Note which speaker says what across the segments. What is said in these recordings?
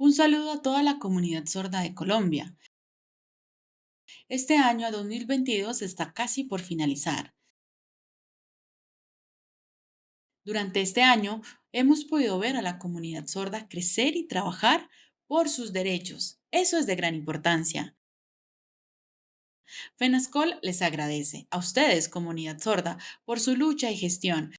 Speaker 1: Un saludo a toda la comunidad sorda de Colombia. Este año 2022 está casi por finalizar. Durante este año hemos podido ver a la comunidad sorda crecer y trabajar por sus derechos. Eso es de gran importancia. FENASCOL les agradece a ustedes, comunidad sorda, por su lucha y gestión.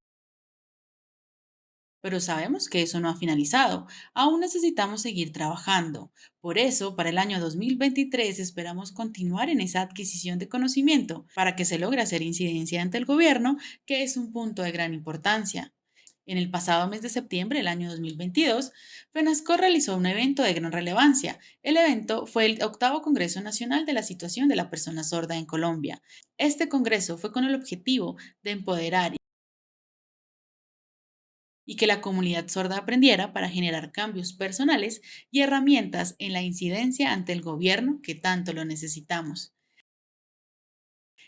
Speaker 1: Pero sabemos que eso no ha finalizado. Aún necesitamos seguir trabajando. Por eso, para el año 2023 esperamos continuar en esa adquisición de conocimiento para que se logre hacer incidencia ante el gobierno, que es un punto de gran importancia. En el pasado mes de septiembre del año 2022, FENASCO realizó un evento de gran relevancia. El evento fue el octavo Congreso Nacional de la Situación de la Persona Sorda en Colombia. Este congreso fue con el objetivo de empoderar y que la comunidad sorda aprendiera para generar cambios personales y herramientas en la incidencia ante el gobierno que tanto lo necesitamos.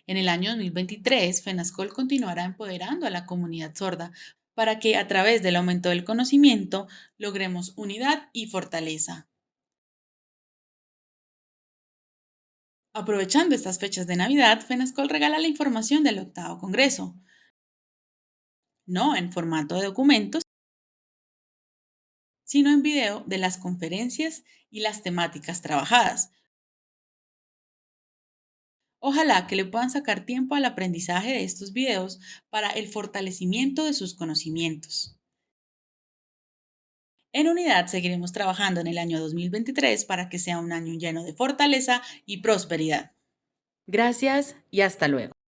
Speaker 1: En el año 2023, FENASCOL continuará empoderando a la comunidad sorda para que a través del aumento del conocimiento logremos unidad y fortaleza. Aprovechando estas fechas de Navidad, FENASCOL regala la información del octavo Congreso, no en formato de documentos, sino en video de las conferencias y las temáticas trabajadas. Ojalá que le puedan sacar tiempo al aprendizaje de estos videos para el fortalecimiento de sus conocimientos. En unidad seguiremos trabajando en el año 2023 para que sea un año lleno de fortaleza y prosperidad. Gracias y hasta luego.